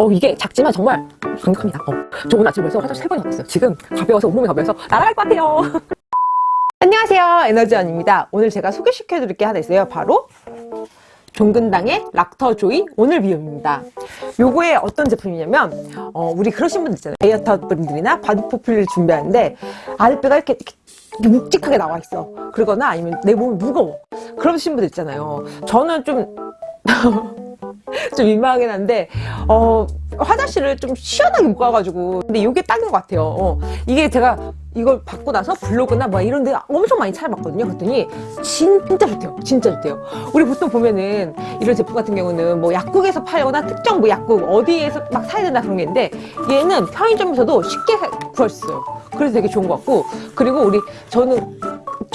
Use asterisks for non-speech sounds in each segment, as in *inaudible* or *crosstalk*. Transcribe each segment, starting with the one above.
어 이게 작지만 정말 강력합니다. 어, 저 오늘 아침에 벌써 화장실 세 번이나 갔어요. 지금 가벼워서 온몸이 가벼워서 날아갈 것 같아요. *laughs* 안녕하세요. 에너지원입니다. 오늘 제가 소개시켜 드릴 게 하나 있어요. 바로 종근당의 락터조이 오늘 비움입니다. 요거에 어떤 제품이냐면 어, 우리 그러신 분들 있잖아요. 다이어트 분들이나 바디 프로필을 준비하는데 아랫배가 이렇게, 이렇게 묵직하게 나와 있어. 그러거나 아니면 내 몸이 무거워. 그러신 분들 있잖아요. 저는 좀 *laughs* *laughs* 좀 민망하긴 한데 어 화장실을 좀 시원하게 못 가가지고. 근데 이게 딱인 것 같아요. 어, 이게 제가 이걸 받고 나서 블로그나 뭐 이런 데 엄청 많이 찾아봤거든요 그랬더니 진짜 좋대요. 진짜 좋대요. 우리 보통 보면은 이런 제품 같은 경우는 뭐 약국에서 팔거나 특정 뭐 약국 어디에서 막 사야 된다 그런 게 있는데 얘는 편의점에서도 쉽게 구할 수 있어요. 그래서 되게 좋은 것 같고. 그리고 우리 저는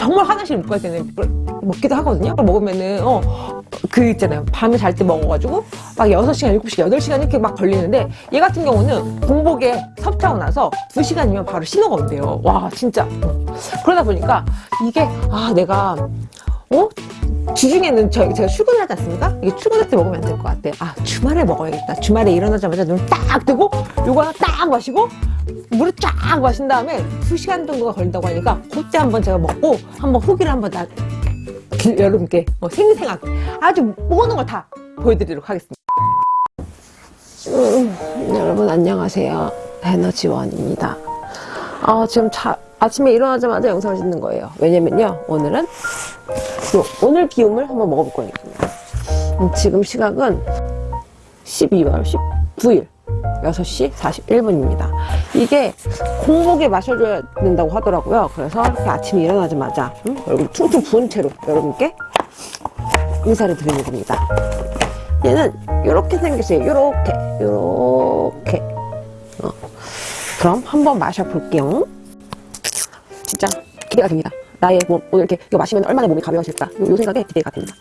정말 화장실 못 갈 때는 먹기도 하거든요. 그걸 먹으면은 어 그 있잖아요. 밤에 잘 때 먹어가지고 막 6시간 7시간 8시간 이렇게 막 걸리는데 얘 같은 경우는 공복에 섭취하고 나서 2시간이면 바로 신호가 온대요. 와 진짜. 그러다 보니까 이게 아 내가 어? 주중에는 저, 제가 출근을 하지 않습니까? 이게 출근할 때 먹으면 안 될 것 같아. 아, 주말에 먹어야겠다. 주말에 일어나자마자 눈을 딱 뜨고, 요거 하나 딱 마시고, 물을 쫙 마신 다음에 2시간 정도가 걸린다고 하니까, 그때 한번 제가 먹고, 한번 후기를 한번 나, 길- 여러분께 어, 생생하게 아주 모든 걸다 보여드리도록 하겠습니다. 음, 여러분 안녕하세요. 에너지원입니다. 아, 지금 자, 아침에 일어나자마자 영상을 찍는 거예요. 왜냐면요, 오늘은 요, 오늘 비움을 한번 먹어볼. 음, 지금 시각은 12월 19일 6시 41분입니다. 이게 공복에 마셔줘야 된다고 하더라고요. 그래서 이렇게 아침에 일어나자마자 음, 얼굴 퉁퉁 부은 채로 여러분께 인사를 드리는 겁니다. 얘는 이렇게 생겼어요. 이렇게, 이렇게. 어. 그럼 한번 마셔볼게요. 진짜 기대가 됩니다. 나의 몸, 오늘 이렇게 이거 마시면 얼마나 몸이 가벼워질까. 요, 요 생각에 기대가 됩니다.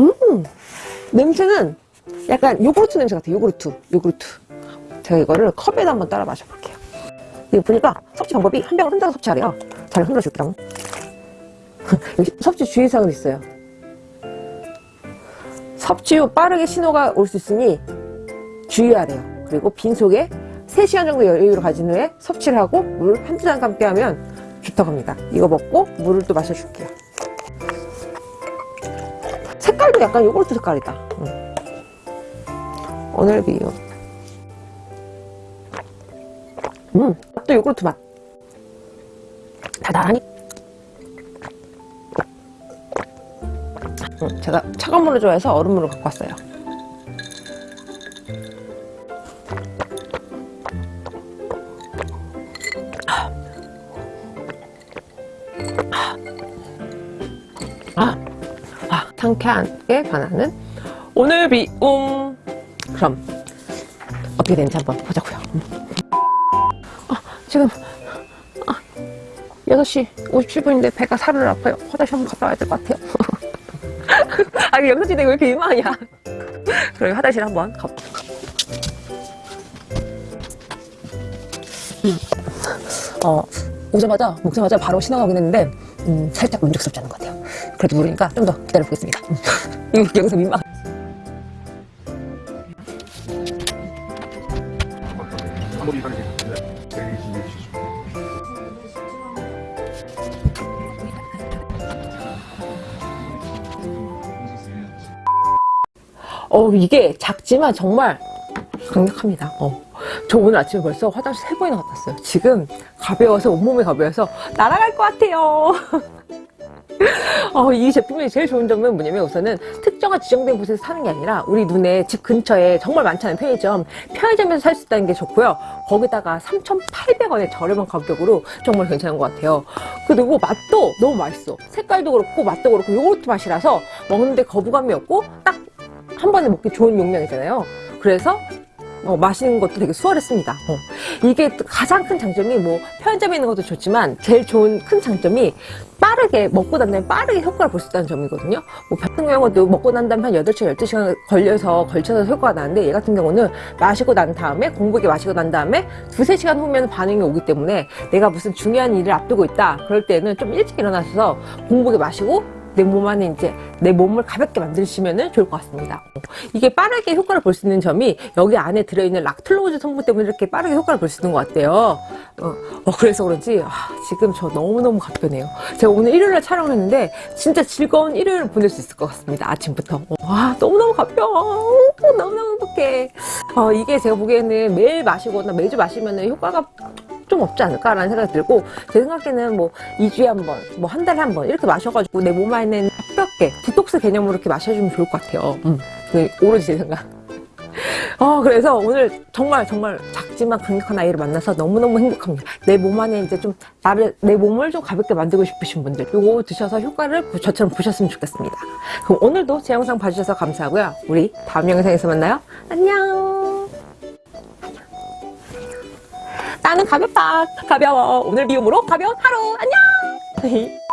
음, 냄새는 약간 요구르트 냄새 같아요. 요구르트, 요구르트. 제가 이거를 컵에다 한번 따라 마셔볼게요. 이거 보니까 섭취 방법이 한 병을 혼자서 섭취하래요. 잘 흔들어 줄게요. 여기 *laughs* 섭취 주의사항도 있어요. 섭취 후 빠르게 신호가 올 수 있으니 주의하래요. 그리고 빈속에 3시간 정도 여유를 가진 후에 섭취를 하고 물 한두 잔 함께 하면 좋다고 합니다. 이거 먹고 물을 또 마셔줄게요. 색깔도 약간 요구르트 색깔이다. 응. 오늘 비유. 음, 또 요구르트 맛. 달달하니? 음, 제가 차가운 물을 좋아해서 얼음물을 갖고 왔어요. 아, 아, 상쾌하게 반하는 오늘 비움. 그럼 어떻게 되는지 한번 보자고요. 음. 아, 지금 아, 6시 57분인데 배가 살을 아파요. 화장실 한번 갔다 와야 될 것 같아요. 아, 이거 영상 찍는 왜 이렇게 민망하냐. 그럼 화장실 한번 가. 음. 어, 오자마자, 먹자마자 바로 신어가긴 했는데, 음, 살짝 만족스럽지 않은 것 같아요. 그래도 모르니까 좀 더 기다려보겠습니다. *laughs* 여기서 민망. 어, 이게 작지만 정말 강력합니다. 어. 저 오늘 아침에 벌써 화장실 세 번이나 갔다 왔어요. 지금 가벼워서, 온몸이 가벼워서 날아갈 것 같아요. *laughs* 어, 이 제품이 제일 좋은 점은 뭐냐면 우선은 특정한 지정된 곳에서 사는 게 아니라 우리 눈에 집 근처에 정말 많잖아요 편의점 편의점에서 살 수 있다는 게 좋고요 거기다가 3,800원의 저렴한 가격으로 정말 괜찮은 것 같아요 그리고 맛도 너무 맛있어 색깔도 그렇고 맛도 그렇고 요구르트 맛이라서 먹는데 거부감이 없고 딱 한 번에 먹기 좋은 용량이잖아요 그래서 어, 마시는 것도 되게 수월했습니다. 어. 이게 또 가장 큰 장점이 뭐 편의점에 있는 것도 좋지만 제일 좋은 큰 장점이 빠르게 먹고 난 다음에 빠르게 효과를 볼 수 있다는 점이거든요. 뭐 같은 경우도 먹고 난 다음에 한 8시간, 12시간 걸려서 걸쳐서 효과가 나는데 얘 같은 경우는 마시고 난 다음에 공복에 마시고 난 다음에 두세 시간 후면 반응이 오기 때문에 내가 무슨 중요한 일을 앞두고 있다 그럴 때는 좀 일찍 일어나셔서 공복에 마시고 내 몸 안에 이제 내 몸을 가볍게 만드시면 좋을 것 같습니다. 이게 빠르게 효과를 볼 수 있는 점이 여기 안에 들어있는 락틀로즈 성분 때문에 이렇게 빠르게 효과를 볼 수 있는 것 같아요. 어, 어, 그래서 그런지 아, 지금 저 너무너무 가볍네요. 제가 오늘 일요일에 촬영을 했는데 진짜 즐거운 일요일을 보낼 수 있을 것 같습니다. 아침부터. 어, 와 너무너무 가벼워. 어, 너무너무 행복해. 어, 이게 제가 보기에는 매일 마시거나 매주 마시면 효과가 좀 없지 않을까라는 생각이 들고 제 생각에는 뭐 2주에 한 번, 뭐 한 달에 한 번 이렇게 마셔가지고 내 몸 안에는 가볍게 디톡스 개념으로 이렇게 마셔주면 좋을 것 같아요. 음, 그 오로지 제 생각. *laughs* 어, 그래서 오늘 정말 정말 작지만 강력한 아이를 만나서 너무너무 행복합니다. 내 몸 안에 이제 좀 나를 내 몸을 좀 가볍게 만들고 싶으신 분들 이거 드셔서 효과를 보- 저처럼 보셨으면 좋겠습니다. 그럼 오늘도 제 영상 봐주셔서 감사하고요. 우리 다음 영상에서 만나요. 안녕. 나는 가볍다. 가벼워. 오늘 비움으로 가벼운 하루. 안녕. *laughs*